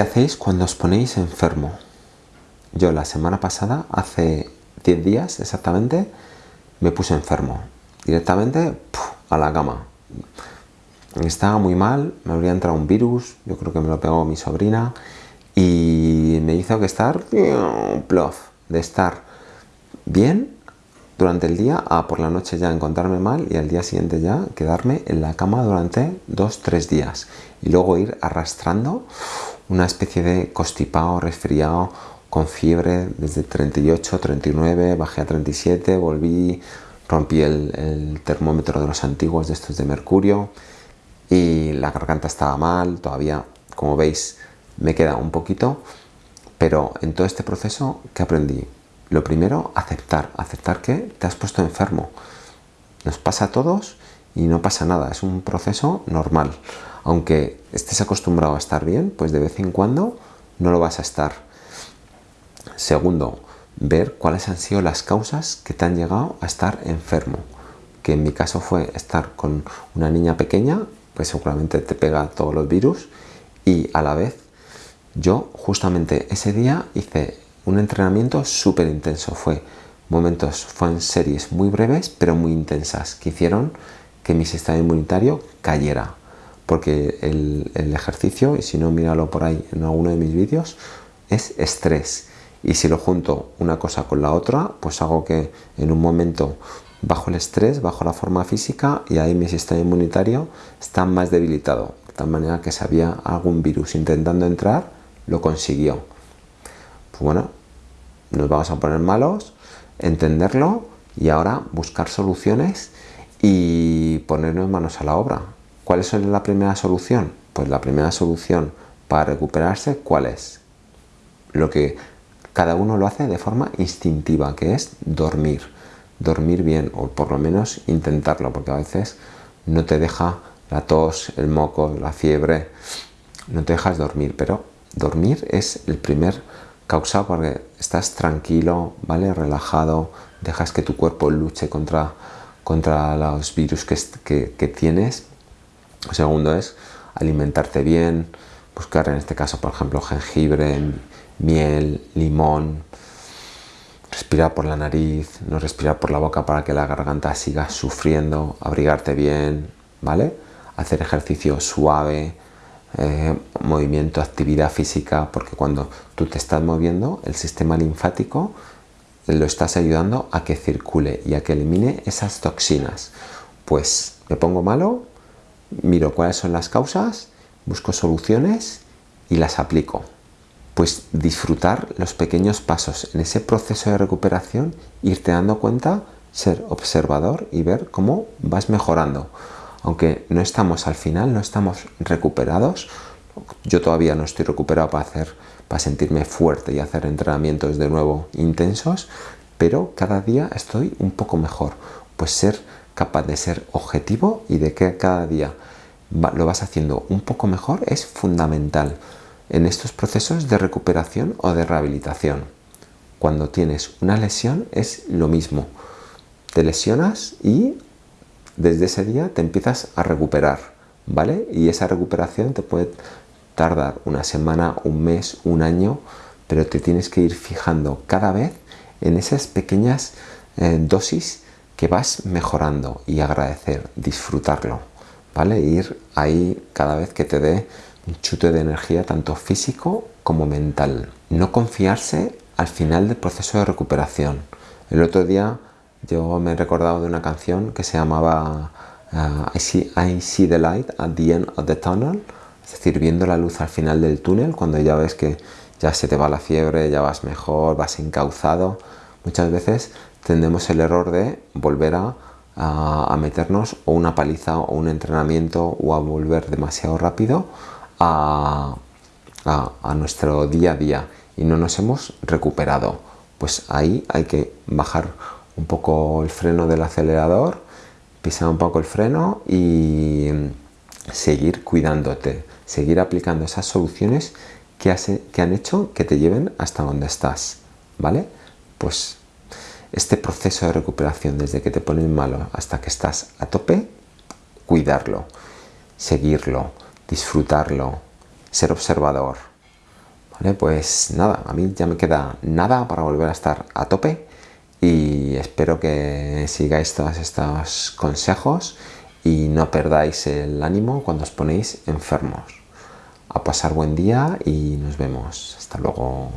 ¿Qué hacéis cuando os ponéis enfermo? Yo la semana pasada, hace 10 días exactamente, me puse enfermo. Directamente a la cama. Estaba muy mal, me habría entrado un virus, yo creo que me lo pegó mi sobrina y me hizo que estar de estar bien durante el día a por la noche ya encontrarme mal y al día siguiente ya quedarme en la cama durante 2-3 días y luego ir arrastrando una especie de constipado, resfriado, con fiebre desde 38, 39, bajé a 37, volví, rompí el, termómetro de los antiguos de estos de mercurio y la garganta estaba mal, todavía, como veis, me queda un poquito, pero en todo este proceso, ¿qué aprendí? Lo primero, aceptar, aceptar que te has puesto enfermo. Nos pasa a todos y no pasa nada, es un proceso normal aunque estés acostumbrado a estar bien, pues de vez en cuando no lo vas a estar. Segundo, ver cuáles han sido las causas que te han llegado a estar enfermo. Que en mi caso fue estar con una niña pequeña, pues seguramente te pega todos los virus. Y a la vez, yo justamente ese día hice un entrenamiento súper intenso. Fue momentos, fueron series muy breves, pero muy intensas, que hicieron que mi sistema inmunitario cayera porque el, ejercicio, y si no míralo por ahí en alguno de mis vídeos, es estrés. Y si lo junto una cosa con la otra, pues hago que en un momento bajo el estrés, bajo la forma física y ahí mi sistema inmunitario está más debilitado. De tal manera que si había algún virus intentando entrar, lo consiguió. Pues bueno, nos vamos a poner malos, entenderlo y ahora buscar soluciones y ponernos manos a la obra. ¿Cuál es la primera solución? Pues la primera solución para recuperarse, ¿cuál es? Lo que cada uno lo hace de forma instintiva, que es dormir. Dormir bien, o por lo menos intentarlo, porque a veces no te deja la tos, el moco, la fiebre, no te dejas dormir, pero dormir es el primer causa porque estás tranquilo, ¿vale? Relajado, dejas que tu cuerpo luche contra, contra los virus que, que tienes segundo es alimentarte bien, buscar en este caso, por ejemplo, jengibre, miel, limón, respirar por la nariz, no respirar por la boca para que la garganta siga sufriendo, abrigarte bien, ¿vale? Hacer ejercicio suave, eh, movimiento, actividad física, porque cuando tú te estás moviendo, el sistema linfático lo estás ayudando a que circule y a que elimine esas toxinas. Pues me pongo malo, miro cuáles son las causas, busco soluciones y las aplico. Pues disfrutar los pequeños pasos en ese proceso de recuperación, irte dando cuenta, ser observador y ver cómo vas mejorando. Aunque no estamos al final, no estamos recuperados, yo todavía no estoy recuperado para, hacer, para sentirme fuerte y hacer entrenamientos de nuevo intensos, pero cada día estoy un poco mejor. Pues ser capaz de ser objetivo y de que cada día lo vas haciendo un poco mejor es fundamental en estos procesos de recuperación o de rehabilitación. Cuando tienes una lesión es lo mismo. Te lesionas y desde ese día te empiezas a recuperar, ¿vale? Y esa recuperación te puede tardar una semana, un mes, un año, pero te tienes que ir fijando cada vez en esas pequeñas eh, dosis que vas mejorando y agradecer, disfrutarlo, ¿vale? Ir ahí cada vez que te dé un chute de energía tanto físico como mental. No confiarse al final del proceso de recuperación. El otro día yo me he recordado de una canción que se llamaba uh, I, see, the light at the end of the tunnel, es decir, viendo la luz al final del túnel, cuando ya ves que ya se te va la fiebre, ya vas mejor, vas encauzado. Muchas veces tendemos el error de volver a, meternos o una paliza o un entrenamiento o a volver demasiado rápido a, nuestro día a día y no nos hemos recuperado. Pues ahí hay que bajar un poco el freno del acelerador, pisar un poco el freno y seguir cuidándote, seguir aplicando esas soluciones que, que han hecho que te lleven hasta donde estás, ¿vale? Pues este proceso de recuperación desde que te pones malo hasta que estás a tope, cuidarlo, seguirlo, disfrutarlo, ser observador, Vale, pues nada, a mí ya me queda nada para volver a estar a tope y espero que sigáis todos estos consejos y no perdáis el ánimo cuando os ponéis enfermos. A pasar buen día y nos vemos. Hasta luego.